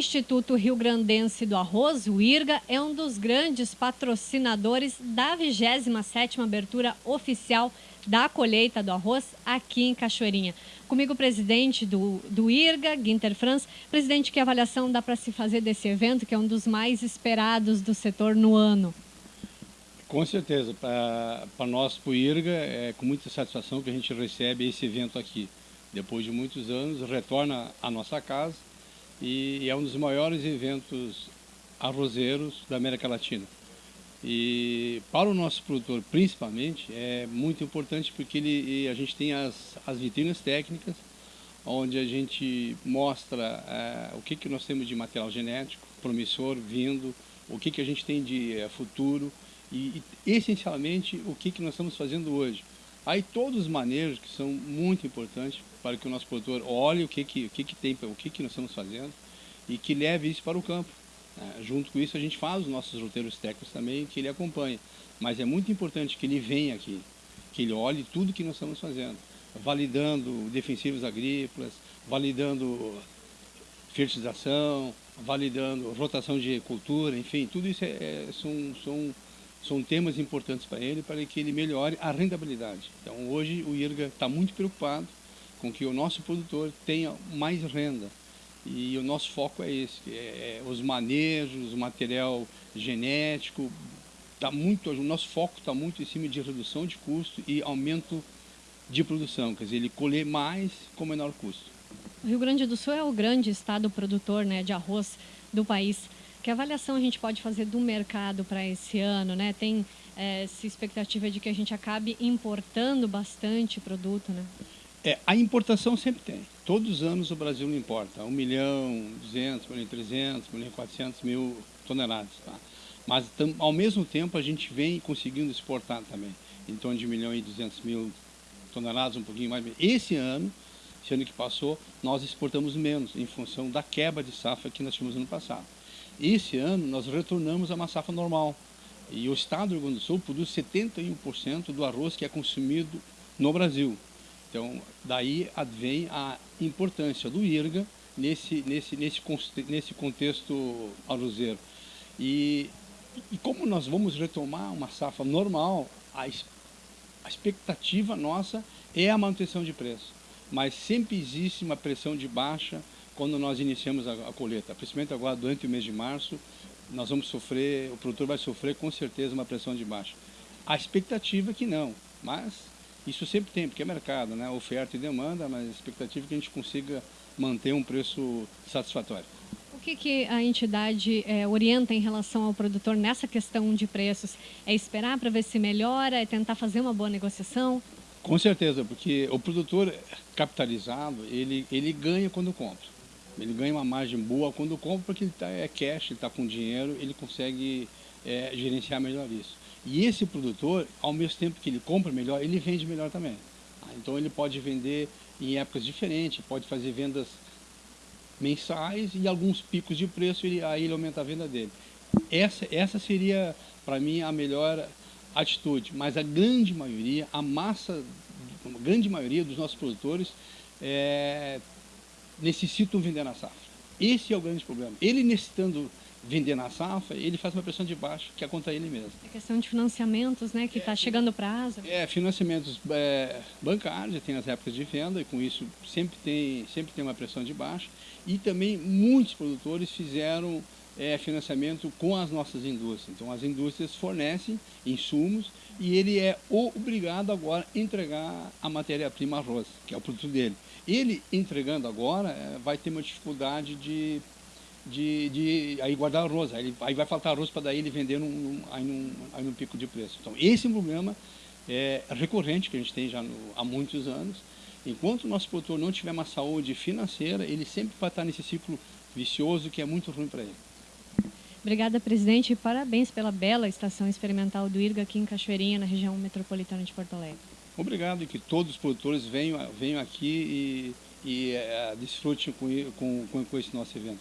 Instituto Rio Grandense do Arroz, o IRGA, é um dos grandes patrocinadores da 27ª abertura oficial da colheita do arroz aqui em Cachoeirinha. Comigo o presidente do, do IRGA, Guinter Franz. Presidente, que avaliação dá para se fazer desse evento, que é um dos mais esperados do setor no ano? Com certeza. Para nós, para o IRGA, é com muita satisfação que a gente recebe esse evento aqui. Depois de muitos anos, retorna à nossa casa e é um dos maiores eventos arrozeiros da América Latina. E para o nosso produtor, principalmente, é muito importante porque ele, a gente tem as, as vitrinas técnicas, onde a gente mostra é, o que, que nós temos de material genético promissor vindo, o que, que a gente tem de é, futuro e, e, essencialmente, o que, que nós estamos fazendo hoje. Aí todos os manejos que são muito importantes para que o nosso produtor olhe o que, que, o que, que tem, o que, que nós estamos fazendo e que leve isso para o campo. É, junto com isso a gente faz os nossos roteiros técnicos também, que ele acompanha. Mas é muito importante que ele venha aqui, que ele olhe tudo que nós estamos fazendo, validando defensivos agrícolas, validando fertilização, validando rotação de cultura, enfim, tudo isso é, é, são, são, são temas importantes para ele, para que ele melhore a rentabilidade. Então hoje o IRGA está muito preocupado com que o nosso produtor tenha mais renda, e o nosso foco é esse, é, é os manejos, o material genético, tá muito, o nosso foco está muito em cima de redução de custo e aumento de produção, quer dizer, ele colher mais com menor custo. O Rio Grande do Sul é o grande estado produtor né, de arroz do país. Que avaliação a gente pode fazer do mercado para esse ano? Né? Tem é, essa expectativa de que a gente acabe importando bastante produto? Né? É, a importação sempre tem. Todos os anos o Brasil importa. 1 milhão, 200, 1 milhão 300, 1 milhão 400 mil toneladas. Tá? Mas, tam, ao mesmo tempo, a gente vem conseguindo exportar também. Em torno de 1 milhão e 200 mil toneladas, um pouquinho mais. Esse ano, esse ano que passou, nós exportamos menos, em função da quebra de safra que nós tivemos no ano passado. Esse ano, nós retornamos a uma safra normal. E o estado do Rio Grande do Sul produz 71% do arroz que é consumido no Brasil. Então, daí advém a importância do IRGA nesse, nesse, nesse, nesse contexto arrozeiro. E, e como nós vamos retomar uma safra normal, a, a expectativa nossa é a manutenção de preço. Mas sempre existe uma pressão de baixa quando nós iniciamos a, a colheita. Principalmente agora, durante o mês de março, nós vamos sofrer, o produtor vai sofrer com certeza uma pressão de baixa. A expectativa é que não, mas isso sempre tem, porque é mercado, né? oferta e demanda, mas a expectativa é que a gente consiga manter um preço satisfatório. O que, que a entidade é, orienta em relação ao produtor nessa questão de preços? É esperar para ver se melhora, é tentar fazer uma boa negociação? Com certeza, porque o produtor capitalizado, ele, ele ganha quando compra. Ele ganha uma margem boa quando compra, porque ele tá, é cash, ele está com dinheiro, ele consegue é, gerenciar melhor isso. E esse produtor, ao mesmo tempo que ele compra melhor, ele vende melhor também. Então ele pode vender em épocas diferentes, pode fazer vendas mensais e alguns picos de preço, ele, aí ele aumenta a venda dele. Essa, essa seria, para mim, a melhor atitude. Mas a grande maioria, a massa, a grande maioria dos nossos produtores é, necessitam vender na safra. Esse é o grande problema. Ele necessitando vender na safra, ele faz uma pressão de baixo, que é contra ele mesmo. É questão de financiamentos, né, que está é, chegando o prazo. É, financiamentos é, bancários, tem as épocas de venda, e com isso sempre tem, sempre tem uma pressão de baixo. E também muitos produtores fizeram é, financiamento com as nossas indústrias. Então as indústrias fornecem insumos e ele é obrigado agora a entregar a matéria-prima arroz, que é o produto dele. Ele entregando agora é, vai ter uma dificuldade de de, de aí guardar arroz. Aí, aí vai faltar arroz para daí ele vender num, num, aí, num, aí num pico de preço. Então, esse é um problema é, recorrente que a gente tem já no, há muitos anos. Enquanto o nosso produtor não tiver uma saúde financeira, ele sempre vai estar nesse ciclo vicioso que é muito ruim para ele. Obrigada, presidente, e parabéns pela bela estação experimental do IRGA aqui em Cachoeirinha, na região metropolitana de Porto Alegre. Obrigado e que todos os produtores venham, venham aqui e, e é, desfrutem com, com, com esse nosso evento.